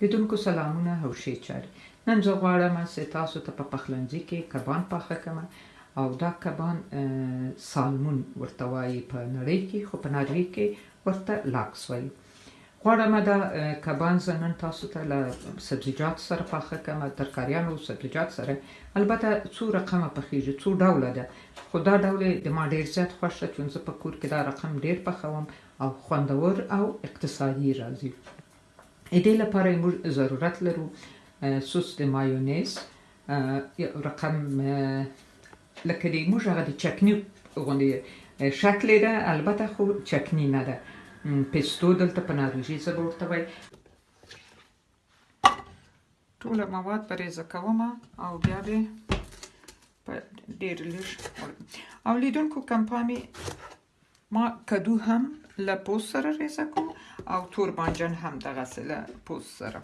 لیدونکو سلامونه او ښې چارې. نن زه غواړم چې تاسو ته په پخلنځي کې کبان پاخه کړم او دا کبان سالمون ورته وایي په نړۍ کې خو په ناروې کې ورته لاکس وایي. غواړم دا کبان زه نن تاسو ته له سبزیجات سره پاخه کړم، ترکاریانو او سبزیجات سره. البته څو رقمه پخېږي، څو ډوله ده خو دا ډول یې د ما ډېر زیات خوښ ده چون زه په کور کې دا رقم ډېر پخوم او خوندور او اقتصادی راځی ایدی لپاره موږ ضرورت لرو سوس د مایونیز رقم لکه دی موږ هغه د چکنی غوندی شکلی ده البته خو چکنی نه ده پیستو دلته په ناروژی زبه ورته وای ټول مواد پرې کوم او بیا به په ډیر لږ او لیدونکو کمپامی ما کدو هم له پوست سره ریزه کوم او تور بانجان هم دغسې له پوست سره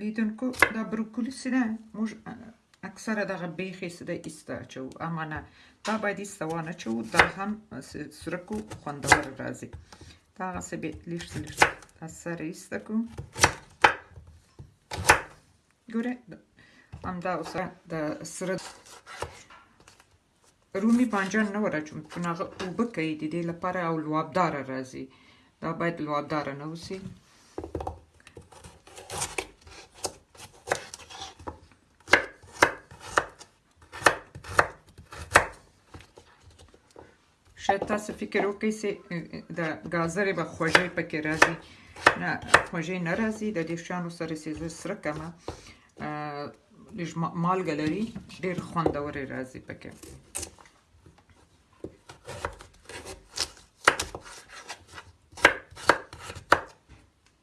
لیدونکو دا بروکولی څه ده موږ اکثره دغه بیخې څه ده ایسته اچوو اما نه دا باید ایسته وانه چوو دا هم سرک و خوندور راځي دا هغسې به لږ څه لږ دا سره ایسته کړو ګوره همدا اوس د سره رومي بانجان نه وراچوم چون هغه اوبه کوي د دې لپاره او لوابدار راځي دا باید لوابدار نه اوسي شاید تاسو فکر وکړئ چې د ګازرې به خوږې پکې راځي نه خوږې نه راځي د دې شیانو سره چې زه سره کمه لږ مالګه لري ډېر خوندورې راځي پکې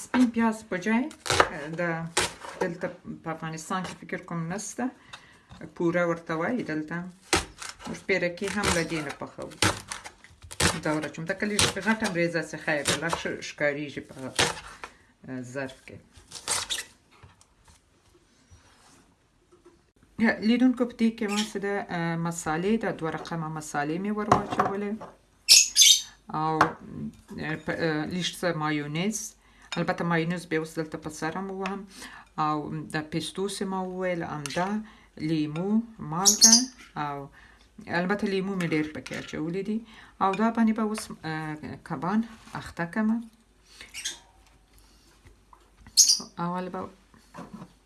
سپین پیاز په جای د دلته په افغانستان کې فکر کوم نسته پوره ورته وایي دلته اوس پیرکي هم له دې نه پخوو دا ورچوم دا کلی غټه بریزه څخه یې بلا ښکاریږي په ظرف کې لیدونکو په دې کې ما څه د مصالې د دوه رقمه مصالې مې ور واچولې او لیش څه مایونیز البته مایونیز به اوس دلته په سره مو وهم او د پیستو سه ما وویل همدا لیمو مالګه او البته لیمو مې ډېر پکې اچولي دي او دا باندې به اوس کبان اخته کمه اول به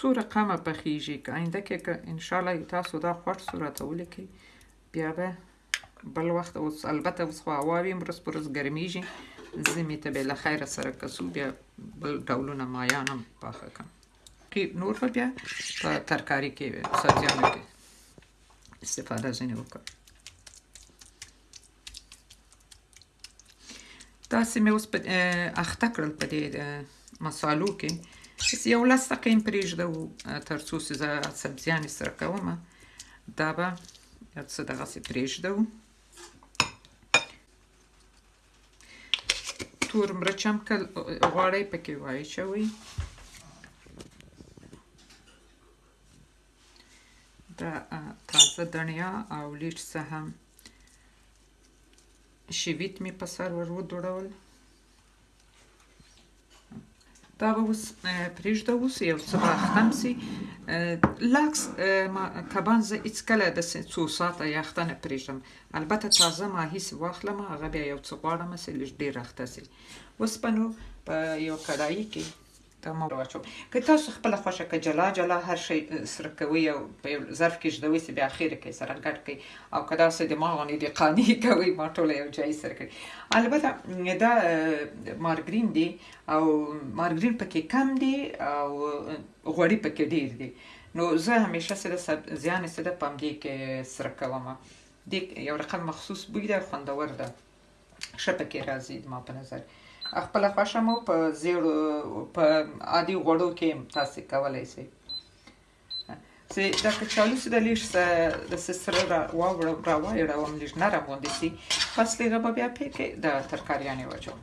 څو رقمه پخیږي که آینده کې که انشاءالله تاسو دا خوښ سو راته ولیکئ بیا به بل وخت اوس البته اوس خو هوا وي ورځ پر ورځ ګرمیږي زمي ته به له خیره سره کسو بیا بل ډولونه مایان هم پاخه کړم کې نور به بیا په ترکاري کې سبزیانو کې استفاده ځینې وکړم تاسو مې اوس اخته کړل په دې مسالو کې بس یو لس دقیقې یې پرېږدو تر څو چې زه سبزیان یې سره کوم دا به یو څه دغسې پرېږدو تور مرچ هم که غواړئ پکې واچوئ دا تازه دڼیا او لیټ څه هم شیویت مې په سر ور ودوړول دا به اوس پرېږده اوس یو څه به اختم سي لاکس ما کبان زه هیڅکله داسې څو ساعته یا اخته نه پرېږدم البته تازه ماهي سې واخلم هغه بیا یو څه غواړم سې لږ ډېر اخته سي اوسپنو په یو کړایي کې ته مو واچوم که تاسو خپل خوښه که جلا جلا هر شي سره کوي او په یو ظرف کې ژدوي چې بیا اخیر کې سره ګډ کوي او که داسې د ما غونې د قانع کوي ما ټول یو ځای سره کوي البته دا مارګرین دی او مارګرین پکې کم دی او غوړي پکې ډیر دی نو زه همیشه سره زیان سره پام دې کې سره کوم دی یو رقم مخصوص بوی ده خوندور ده شپکې راځي ما په نظر خپل خوښه مو په زیړ په عادي غوړو کې تاسو کولای شئ چې دا کچالو چې د لیش د سره را واوړ را وایړوم لیش نرم غوندې شي پس دغه بیا پکې د ترکاریانې واچوم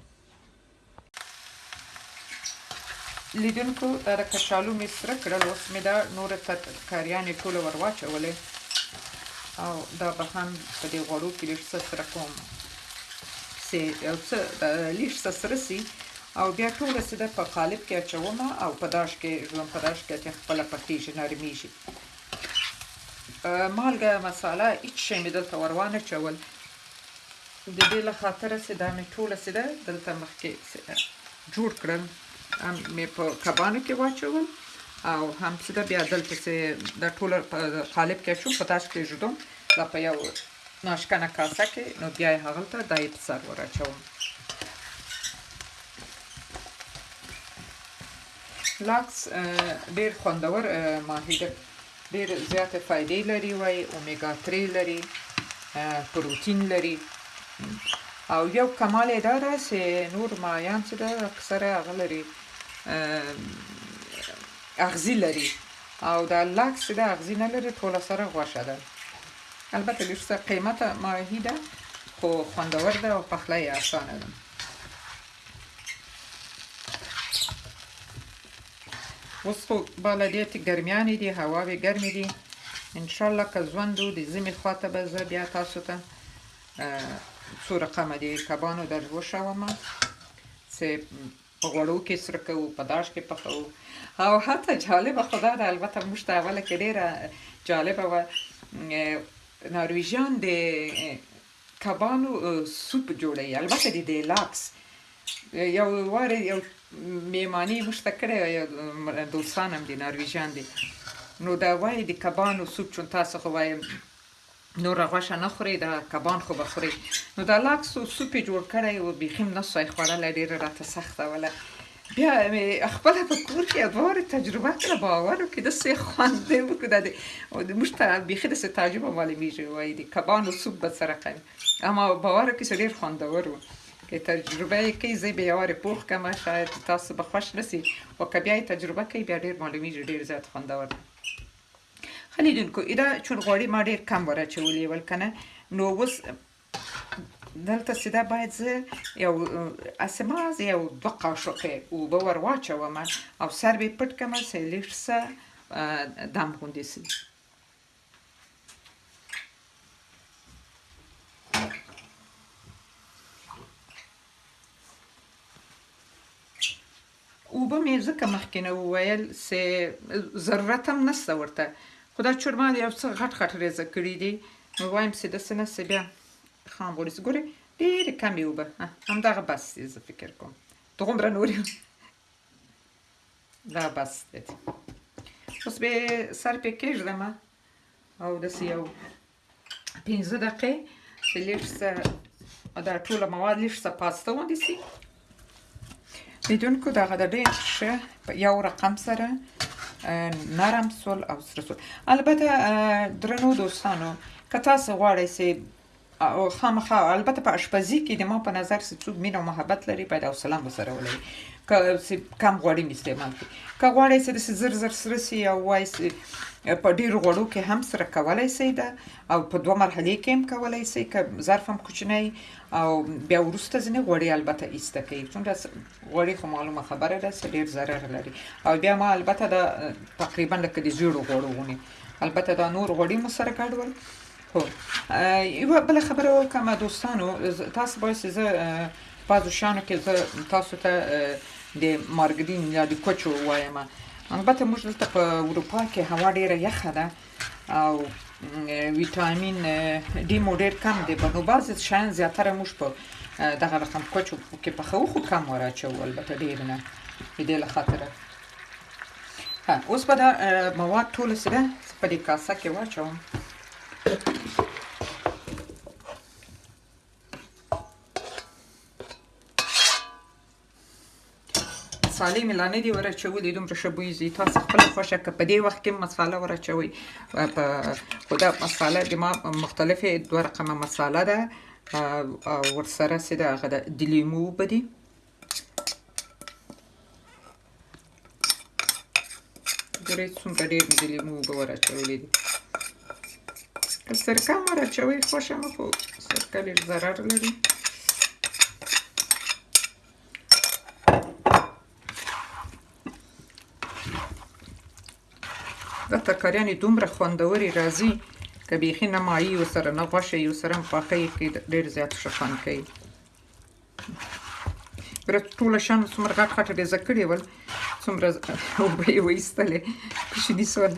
لیدونکو دا د کچالو می سره کړل اوس می دا نور ترکاریانې ټوله ور واچولې او دا به هم په دې غوړو کې لږ څه سره کوم چې یو څه لږ څه سره سي او بیا ټول څه د په قالب کې اچوم او په داش کې ژوند په داش کې چې خپل پخېږي نرمېږي مالګه مساله هیڅ شی مې دلته ور وانه چول ددې له خاطره چې دا مې ټوله چې ده دلته مخکې جوړ کړل هم مې په کبانو کې واچول او هم چې ده بیا دلته چې دا ټوله په قالب کې اچوم په داسې کېږدم دا په یو ناشکنه کاسه کې نو بیا یې هغلته دا یې په سر ور اچوم لاکس ډېر خوندور ماهي ده ډیر زیات فایدې لري وای اومیګا 3 لري پروتین لري او یو کمال یې دا ده چې نور مایان چې ده اکثره هغه لري اغزي لري او دا لاکس د اغزي نه لري ټوله سره غوښه ده البته لږ څه قیمته ماهي ده خو خوندور ده او پخلی یې اسانه ده اوس خو بالا ډېرتې ګرمیانې دي هواوې ګرمې دي انشاءالله که ژوندو د زمي خواته به زه بیا تاسو ته څو رقمه د کبانو در وښوم چې په غوړو کې سره کوو په داش کې پخوو او حتی جالبه خدا ده البته موږ ته اوله کې ډېره جالبه وه نارویژیان د کبانو سوپ جوړوي البته د دیلاکس یو وار یو میمانی موږ ته کړی دوستان هم دي نارویژان دي نو دا وایي د کبانو سوپ چون تاسو خو وایي نور غوښه نه خوري دا کبان خو بخوري نو دا لاکس سوپ جوړ کړی او بیخیم نه سوی خوړل ډیر راته سخته ولا بیا می خپل په کور کې ادوار تجربه کړه باور وکړي د سه خوند دی وکړه دی او د مشته بیخي د سه تعجب معلومیږي وای دی کبانو سوپ به سره کوي اما باور وکړي چې ډیر خوندور وو که تجربه یې کوي زه به یوارې پوخ کم شاید تاسو به خوښ نسی او که بیا تجربه کوي بیا ډیر معلومیږي ډیر زیات خوندور دی خلیدونکو ادا چون غوړي ما ډیر کم ورچولې ول کنه نو اوس دلته چې دا باید زه یو اسماز یو دو قاشقې اوبه ور واچوم او سر به پټ کړم چې لږ څه دم غوندې شي اوبه مې ځکه مخکې نه وویل سه ضرورت هم نسته ورته خو دا چورما یو څه غټ غټ ریزه کړي دي نو وایم سه داسې نه سه بیا خام غوړي سه ګورې ډېرې کمې اوبه همدغه بس دی زه فکر کوم دغومره نورې دا بس دی اوس به سر پې کېږدم او داسې یو پنځه دقیقې چې لږ څه دا ټوله مواد لږ څه پاسته ونیسي لیدونکو دغه د ډېر ښه په یو رقم سره نرم سول او سره سول البته درنو دوستانو که تاسو غواړئ چې او خامخا البته په اشپزي کې د ما په نظر چې څوک مینه او محبت لري باید حوصله مو سره ولري که کم غوړي می استعمال کړئ که غواړئ چې داسې زر زر سره سي او وایي چې په ډېرو غوړو کې هم سره کولی شئ دا او په دوه مرحلې کې هم کولی شئ که ظرف هم کوچنی او بیا وروسته ځینې غوړي البته ایسته کوي څومره غوړي خو معلومه خبره ده چې ډېر ضرر لري او بیا ما البته دا تقریبا لکه د زیړو غوړو غونې البته دا نور غوړي مو سره ګډول هو یوه بله خبره وکړم دوستانو تاسو باید چې زه بعضو شانو کې زه تاسو ته د مارګرین یا د کوچو وایم البته موږ دلته په اروپا کې هوا ډیره یخه ده او ویټامین ډي مو ډیر کم دی په نو بعضې شیان زیاتره موږ په دغه رقم کوچو کې پخو خو کم وراچوو البته ډیر نه د دې له خاطره ها اوس به دا مواد ټول څه ده په دې کاسه کې واچوم مسالې مې لا نه دي ورچولې دومره ښه بوی ځي تاسو خپله خوښه که په دې وخت کې مساله ورچوئ په خو دا مساله د ما مختلفې دوه رقمه مساله ده او ورسره چې د هغه د لیمو اوبه دي ګورئ څومره ډېر مې د لیمو اوبه ور اچولې دي که سرکه هم ور اچوئ خوښه مه خو سرکه لږ ضرر لري دا ترکاریانې دومره خوندورې راځي که بیخي نه مایي ورسره نه غوښه یې ورسره هم پاخه یې کړئ ډېر زیات ښه خوند کوي ګره ټوله شان څومره غټ غټ ډېزه کړي ول څومره اوبه یې وایستلې کوچني سول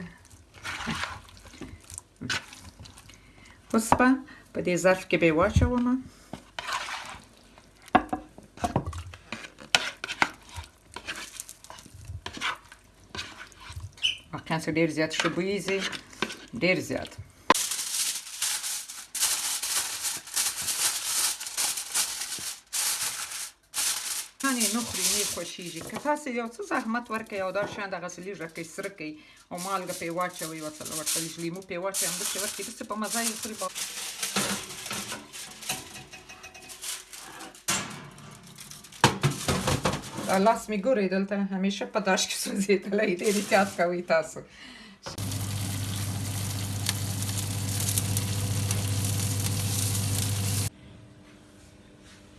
اوس به په دې ظرف کې به یې واچوم واقعا څه ډیر زیات ښه بوی ځي ډیر زیات شانې نه خوري نه خوښیږي که تاسو یو څه زحمت ورکړئ او دا شان دغسې لږ راکړئ سره کړئ او مالګه پرې واچوئ ورته ورته لږ لیمو پرې واچوئ همداسې ورکړئ داسې په مزه یې خوري لاس می ګوري دلته همیشه په داش کې سوځېدلی ډېر احتیاط کوئ تاسو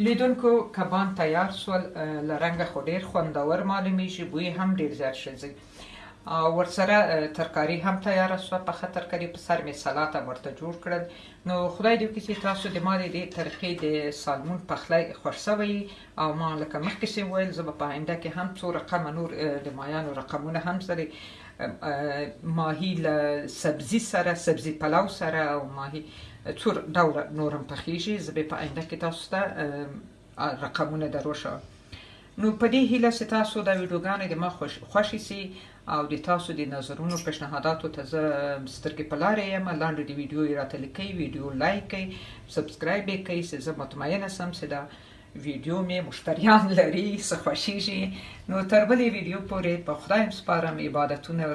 لیدونکو کبان تیار سول له رنګه خو ډېر خوندور معلومیږي بوی هم ډېر زیات ښه ځي ورسره ترکاری هم تیار سو پخه ترکاری په سر می سلات هم ورته جوړ کړل نو خدای دې وکړي چې تاسو د ما دې طریقې د سالمون پخلی خوښ سوی او ما لکه مخکې سي ویل زه په آینده کې هم څو رقم نور د مایانو رقمونه هم سره ماهی له سبزی سره سبزی پلاو سره او ماهی څو ډول نورم پخیږي زه به په آینده کې تاسو ته رقمونه دروښه نو په دې هیله چې تاسو دا ویډیوګانې د ما خوښې سي او د تاسو د نظرونو پیشنهاداتو ته زه سترګې په لارې یم لاندې د ویډیو یې راته لیکئ ویډیو لایک کړئ سبسکرایب یې کړئ چې زه مطمئنه سم چې دا ویډیو مې مشتریان لري څه خوښیږي نو تر بلې ویډیو پورې په خدایم سپارم عبادتونه